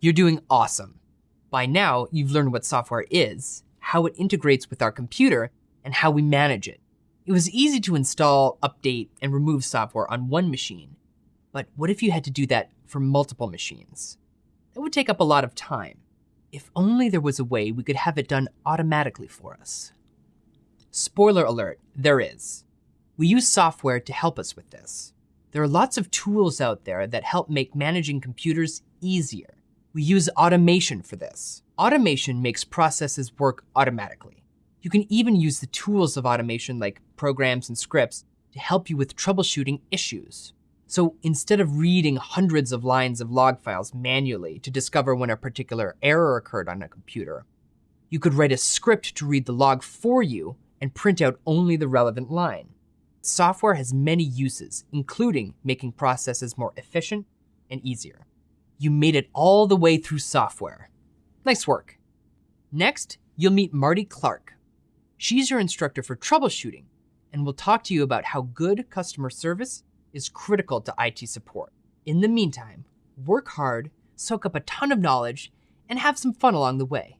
You're doing awesome. By now, you've learned what software is, how it integrates with our computer, and how we manage it. It was easy to install, update, and remove software on one machine. But what if you had to do that for multiple machines? That would take up a lot of time. If only there was a way we could have it done automatically for us. Spoiler alert, there is. We use software to help us with this. There are lots of tools out there that help make managing computers easier. We use automation for this. Automation makes processes work automatically. You can even use the tools of automation like programs and scripts to help you with troubleshooting issues. So instead of reading hundreds of lines of log files manually to discover when a particular error occurred on a computer, you could write a script to read the log for you and print out only the relevant line. Software has many uses, including making processes more efficient and easier. You made it all the way through software. Nice work. Next, you'll meet Marty Clark. She's your instructor for troubleshooting and will talk to you about how good customer service is critical to IT support. In the meantime, work hard, soak up a ton of knowledge, and have some fun along the way.